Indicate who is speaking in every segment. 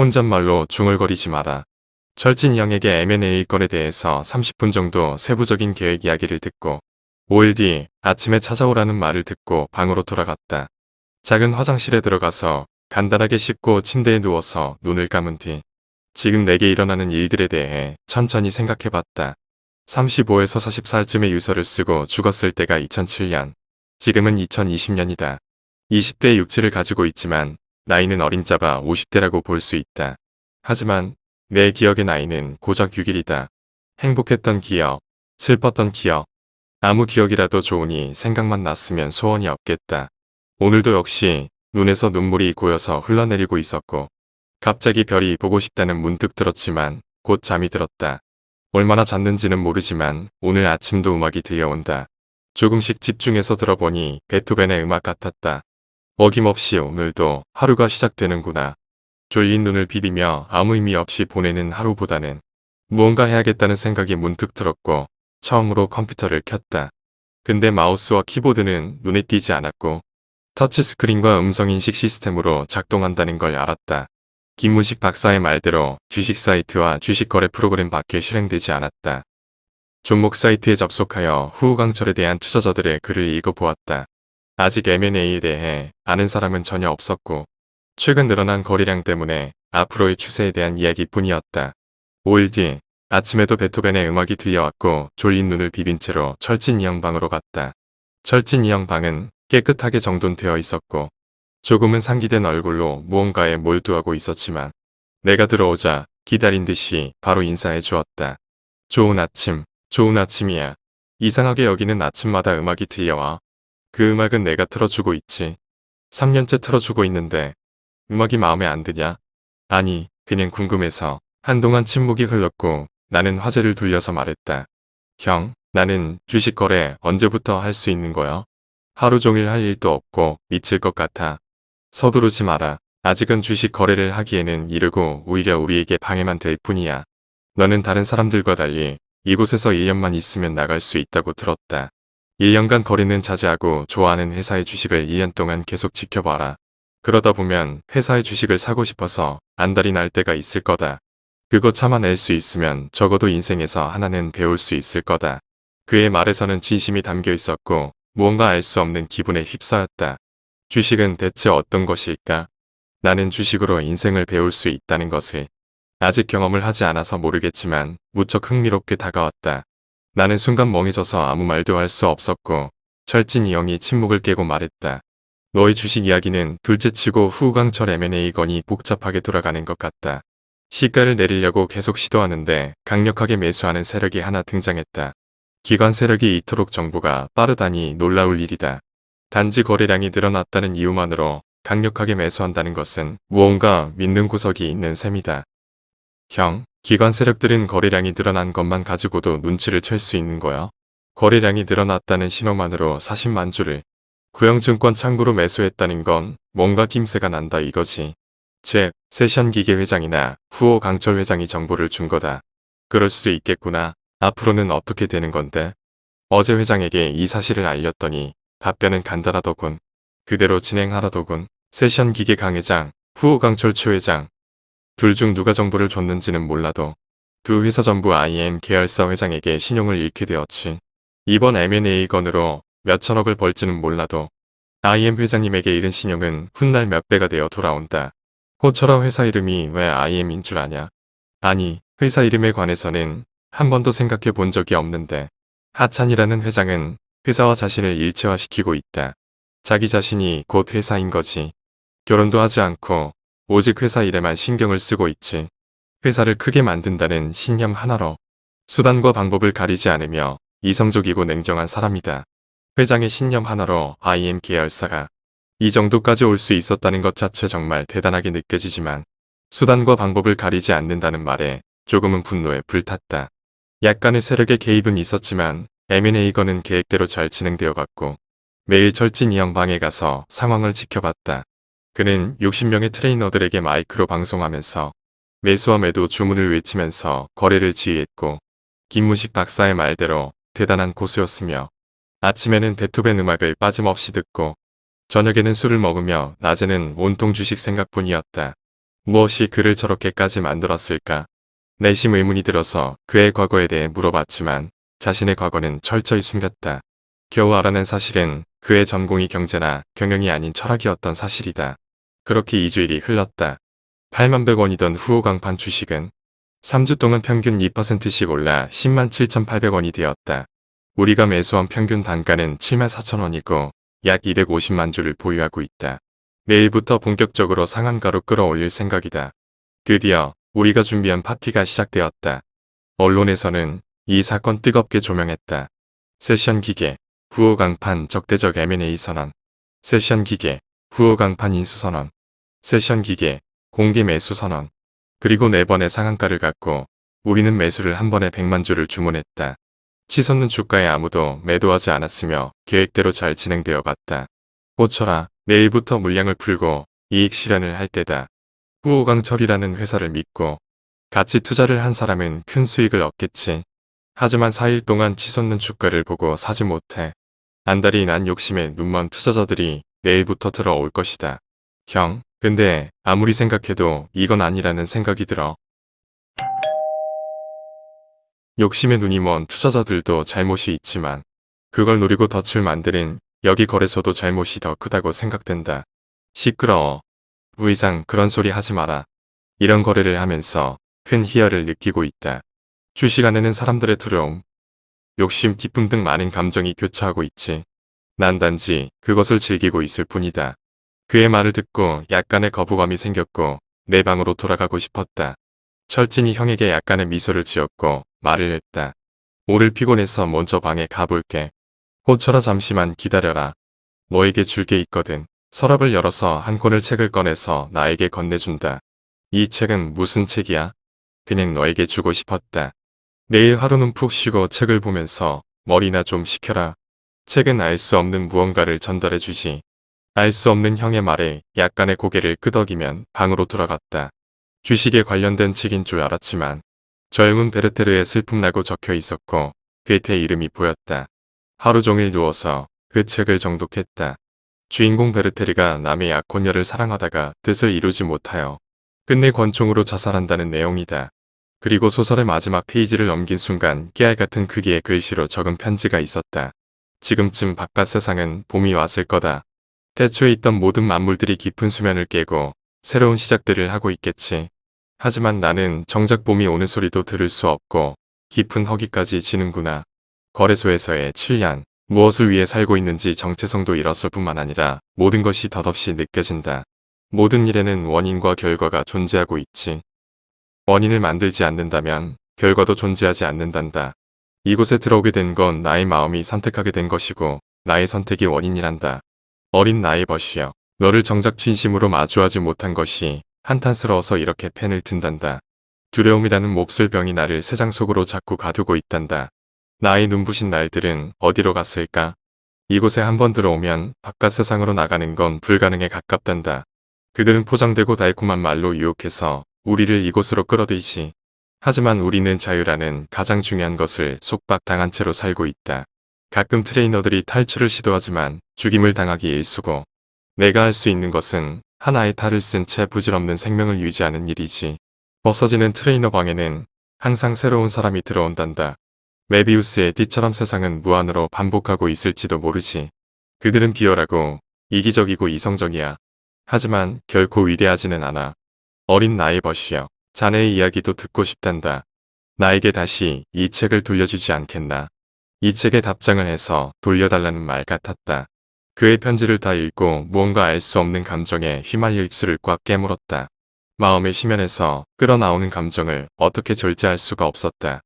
Speaker 1: 혼잣말로 중얼거리지 마라. 철진이 형에게 M&A 건에 대해서 30분 정도 세부적인 계획 이야기를 듣고 5일 뒤 아침에 찾아오라는 말을 듣고 방으로 돌아갔다. 작은 화장실에 들어가서 간단하게 씻고 침대에 누워서 눈을 감은 뒤 지금 내게 일어나는 일들에 대해 천천히 생각해봤다. 35에서 40살쯤의 유서를 쓰고 죽었을 때가 2007년, 지금은 2020년이다. 20대의 육체를 가지고 있지만 나이는 어림잡아 50대라고 볼 수 있다. 하지만 내 기억의 나이는 고작 6일이다. 행복했던 기억, 슬펐던 기억, 아무 기억이라도 좋으니 생각만 났으면 소원이 없겠다. 오늘도 역시 눈에서 눈물이 고여서 흘러내리고 있었고 갑자기 별이 보고 싶다는 문득 들었지만 곧 잠이 들었다. 얼마나 잤는지는 모르지만 오늘 아침도 음악이 들려온다. 조금씩 집중해서 들어보니 베토벤의 음악 같았다. 어김없이 오늘도 하루가 시작되는구나. 졸린 눈을 비비며 아무 의미 없이 보내는 하루보다는 무언가 해야겠다는 생각이 문득 들었고 처음으로 컴퓨터를 켰다. 근데 마우스와 키보드는 눈에 띄지 않았고 터치스크린과 음성인식 시스템으로 작동한다는 걸 알았다. 김문식 박사의 말대로 주식 사이트와 주식 거래 프로그램 밖에 실행되지 않았다. 종목 사이트에 접속하여 후우강철에 대한 투자자들의 글을 읽어보았다. 아직 M&A에 대해 아는 사람은 전혀 없었고 최근 늘어난 거래량 때문에 앞으로의 추세에 대한 이야기뿐이었다. 5일 뒤 아침에도 베토벤의 음악이 들려왔고 졸린 눈을 비빈 채로 철진 이형 방으로 갔다. 철진 이형 방은 깨끗하게 정돈되어 있었고 조금은 상기된 얼굴로 무언가에 몰두하고 있었지만 내가 들어오자 기다린 듯이 바로 인사해 주었다. 좋은 아침, 좋은 아침이야. 이상하게 여기는 아침마다 음악이 들려와. 그 음악은 내가 틀어주고 있지. 3년째 틀어주고 있는데 음악이 마음에 안 드냐? 아니, 그냥 궁금해서 한동안 침묵이 흘렀고 나는 화제를 돌려서 말했다. 형, 나는 주식 거래 언제부터 할 수 있는 거야? 하루 종일 할 일도 없고 미칠 것 같아. 서두르지 마라. 아직은 주식 거래를 하기에는 이르고 오히려 우리에게 방해만 될 뿐이야. 너는 다른 사람들과 달리 이곳에서 1년만 있으면 나갈 수 있다고 들었다. 1년간 거래는 자제하고 좋아하는 회사의 주식을 1년 동안 계속 지켜봐라. 그러다 보면 회사의 주식을 사고 싶어서 안달이 날 때가 있을 거다. 그거 참아낼 수 있으면 적어도 인생에서 하나는 배울 수 있을 거다. 그의 말에서는 진심이 담겨 있었고 무언가 알 수 없는 기분에 휩싸였다. 주식은 대체 어떤 것일까? 나는 주식으로 인생을 배울 수 있다는 것을 아직 경험을 하지 않아서 모르겠지만 무척 흥미롭게 다가왔다. 나는 순간 멍해져서 아무 말도 할 수 없었고 철진이 형이 침묵을 깨고 말했다. 너의 주식 이야기는 둘째치고 후강철 M&A 건이 복잡하게 돌아가는 것 같다. 시가를 내리려고 계속 시도하는데 강력하게 매수하는 세력이 하나 등장했다. 기관 세력이 이토록 정보가 빠르다니 놀라울 일이다. 단지 거래량이 늘어났다는 이유만으로 강력하게 매수한다는 것은 무언가 믿는 구석이 있는 셈이다. 형, 기관 세력들은 거래량이 늘어난 것만 가지고도 눈치를 챌 수 있는 거야. 거래량이 늘어났다는 신호만으로 40만 주를 구형증권 창구로 매수했다는 건 뭔가 김새가 난다 이거지. 즉, 세션 기계 회장이나 후호 강철 회장이 정보를 준 거다. 그럴 수도 있겠구나. 앞으로는 어떻게 되는 건데? 어제 회장에게 이 사실을 알렸더니 답변은 간단하더군. 그대로 진행하라더군. 세션 기계 강 회장, 후호 강철 최 회장. 둘 중 누가 정보를 줬는지는 몰라도 두 회사 전부 IM 계열사 회장에게 신용을 잃게 되었지. 이번 M&A 건으로 몇천억을 벌지는 몰라도 IM 회장님에게 잃은 신용은 훗날 몇 배가 되어 돌아온다. 호처럼 회사 이름이 왜 IM인 줄 아냐? 아니, 회사 이름에 관해서는 한 번도 생각해 본 적이 없는데 하찬이라는 회장은 회사와 자신을 일체화시키고 있다. 자기 자신이 곧 회사인 거지. 결혼도 하지 않고 오직 회사 일에만 신경을 쓰고 있지. 회사를 크게 만든다는 신념 하나로 수단과 방법을 가리지 않으며 이성적이고 냉정한 사람이다. 회장의 신념 하나로 IM 계열사가 이 정도까지 올 수 있었다는 것 자체 정말 대단하게 느껴지지만 수단과 방법을 가리지 않는다는 말에 조금은 분노에 불탔다. 약간의 세력의 개입은 있었지만 M&A건은 계획대로 잘 진행되어 갔고 매일 철진 이형 방에 가서 상황을 지켜봤다. 그는 60명의 트레이너들에게 마이크로 방송하면서 매수와 매도 주문을 외치면서 거래를 지휘했고 김문식 박사의 말대로 대단한 고수였으며 아침에는 베토벤 음악을 빠짐없이 듣고 저녁에는 술을 먹으며 낮에는 온통 주식 생각뿐이었다. 무엇이 그를 저렇게까지 만들었을까? 내심 의문이 들어서 그의 과거에 대해 물어봤지만 자신의 과거는 철저히 숨겼다. 겨우 알아낸 사실은 그의 전공이 경제나 경영이 아닌 철학이었던 사실이다. 그렇게 2주일이 흘렀다. 8만 100원이던 후호 강판 주식은 3주 동안 평균 2%씩 올라 10만 7,800원이 되었다. 우리가 매수한 평균 단가는 7만 4천 원이고 약 250만 주를 보유하고 있다. 내일부터 본격적으로 상한가로 끌어올릴 생각이다. 드디어 우리가 준비한 파티가 시작되었다. 언론에서는 이 사건 뜨겁게 조명했다. 세션 기계, 후호 강판 적대적 M&A 선언, 세션 기계, 후호 강판 인수 선언, 세션 기계, 공개 매수 선언, 그리고 네 번의 상한가를 갖고 우리는 매수를 한 번에 100만 주를 주문했다. 치솟는 주가에 아무도 매도하지 않았으며 계획대로 잘 진행되어 갔다. 호철아, 내일부터 물량을 풀고 이익 실현을 할 때다. 후호강철이라는 회사를 믿고 같이 투자를 한 사람은 큰 수익을 얻겠지. 하지만 4일 동안 치솟는 주가를 보고 사지 못해. 안달이 난 욕심에 눈먼 투자자들이 내일부터 들어올 것이다. 형, 근데 아무리 생각해도 이건 아니라는 생각이 들어. 욕심에 눈이 먼 투자자들도 잘못이 있지만 그걸 노리고 덫을 만드는 여기 거래소도 잘못이 더 크다고 생각된다. 시끄러워. 의상 그런 소리 하지 마라. 이런 거래를 하면서 큰 희열을 느끼고 있다. 주식 안에는 사람들의 두려움, 욕심, 기쁨 등 많은 감정이 교차하고 있지. 난 단지 그것을 즐기고 있을 뿐이다. 그의 말을 듣고 약간의 거부감이 생겼고 내 방으로 돌아가고 싶었다. 철진이 형에게 약간의 미소를 지었고 말을 했다. 오늘 피곤해서 먼저 방에 가볼게. 호철아 잠시만 기다려라. 너에게 줄 게 있거든. 서랍을 열어서 한 권을 책을 꺼내서 나에게 건네준다. 이 책은 무슨 책이야? 그냥 너에게 주고 싶었다. 내일 하루는 푹 쉬고 책을 보면서 머리나 좀 식혀라. 책은 알 수 없는 무언가를 전달해 주지. 알 수 없는 형의 말에 약간의 고개를 끄덕이면 방으로 돌아갔다. 주식에 관련된 책인 줄 알았지만 젊은 베르테르의 슬픔라고 적혀 있었고 괴테 이름이 보였다. 하루 종일 누워서 그 책을 정독했다. 주인공 베르테르가 남의 약혼녀를 사랑하다가 뜻을 이루지 못하여 끝내 권총으로 자살한다는 내용이다. 그리고 소설의 마지막 페이지를 넘긴 순간 깨알 같은 크기의 글씨로 적은 편지가 있었다. 지금쯤 바깥 세상은 봄이 왔을 거다. 태초에 있던 모든 만물들이 깊은 수면을 깨고 새로운 시작들을 하고 있겠지. 하지만 나는 정작 봄이 오는 소리도 들을 수 없고 깊은 허기까지 지는구나. 거래소에서의 7년, 무엇을 위해 살고 있는지 정체성도 잃었을 뿐만 아니라 모든 것이 덧없이 느껴진다. 모든 일에는 원인과 결과가 존재하고 있지. 원인을 만들지 않는다면 결과도 존재하지 않는단다. 이곳에 들어오게 된 건 나의 마음이 선택하게 된 것이고 나의 선택이 원인이란다. 어린 나의 벗이여. 너를 정작 진심으로 마주하지 못한 것이 한탄스러워서 이렇게 펜을 든단다. 두려움이라는 몹쓸 병이 나를 세상 속으로 자꾸 가두고 있단다. 나의 눈부신 날들은 어디로 갔을까? 이곳에 한번 들어오면 바깥 세상으로 나가는 건 불가능에 가깝단다. 그들은 포장되고 달콤한 말로 유혹해서 우리를 이곳으로 끌어들이지. 하지만 우리는 자유라는 가장 중요한 것을 속박당한 채로 살고 있다. 가끔 트레이너들이 탈출을 시도하지만 죽임을 당하기 일쑤고 내가 할 수 있는 것은 하나의 탈을 쓴 채 부질없는 생명을 유지하는 일이지. 벗어지는 트레이너 방에는 항상 새로운 사람이 들어온단다. 메비우스의 띠처럼 세상은 무한으로 반복하고 있을지도 모르지. 그들은 비열하고 이기적이고 이성적이야. 하지만 결코 위대하지는 않아. 어린 나의 벗이여. 자네의 이야기도 듣고 싶단다. 나에게 다시 이 책을 돌려주지 않겠나. 이 책에 답장을 해서 돌려달라는 말 같았다. 그의 편지를 다 읽고 무언가 알 수 없는 감정에 휘말려 입술을 꽉 깨물었다. 마음의 심연에서 끌어나오는 감정을 어떻게 절제할 수가 없었다.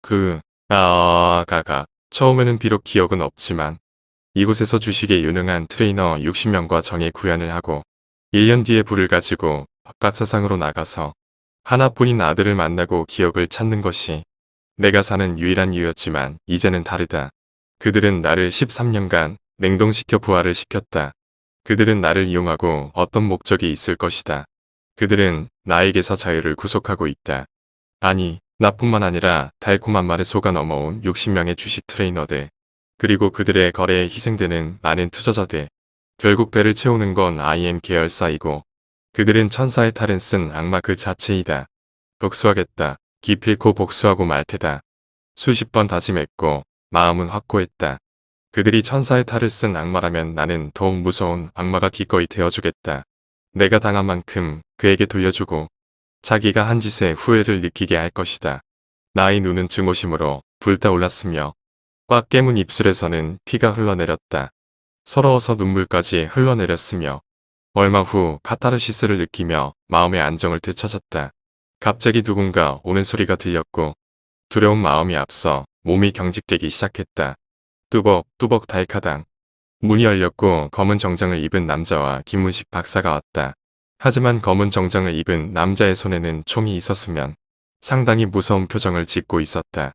Speaker 1: 그, 아, 가가. 처음에는 비록 기억은 없지만 이곳에서 주식에 유능한 트레이너 60명과 정의 구현을 하고 1년 뒤에 불을 가지고 바깥 세상으로 나가서 하나뿐인 아들을 만나고 기억을 찾는 것이 내가 사는 유일한 이유였지만 이제는 다르다. 그들은 나를 13년간 냉동시켜 부활을 시켰다. 그들은 나를 이용하고 어떤 목적이 있을 것이다. 그들은 나에게서 자유를 구속하고 있다. 아니, 나뿐만 아니라 달콤한 말에 속아 넘어온 60명의 주식 트레이너들, 그리고 그들의 거래에 희생되는 많은 투자자들. 결국 배를 채우는 건 IM 계열사이고 그들은 천사의 탈은 쓴 악마 그 자체이다. 복수하겠다. 기필코 복수하고 말 테다. 수십 번 다짐했고 마음은 확고했다. 그들이 천사의 탈을 쓴 악마라면 나는 더욱 무서운 악마가 기꺼이 되어주겠다. 내가 당한 만큼 그에게 돌려주고 자기가 한 짓에 후회를 느끼게 할 것이다. 나의 눈은 증오심으로 불타올랐으며 꽉 깨문 입술에서는 피가 흘러내렸다. 서러워서 눈물까지 흘러내렸으며 얼마 후 카타르시스를 느끼며 마음의 안정을 되찾았다. 갑자기 누군가 오는 소리가 들렸고 두려운 마음이 앞서 몸이 경직되기 시작했다. 뚜벅 뚜벅 달카당. 문이 열렸고 검은 정장을 입은 남자와 김문식 박사가 왔다. 하지만 검은 정장을 입은 남자의 손에는 총이 있었으면 상당히 무서운 표정을 짓고 있었다.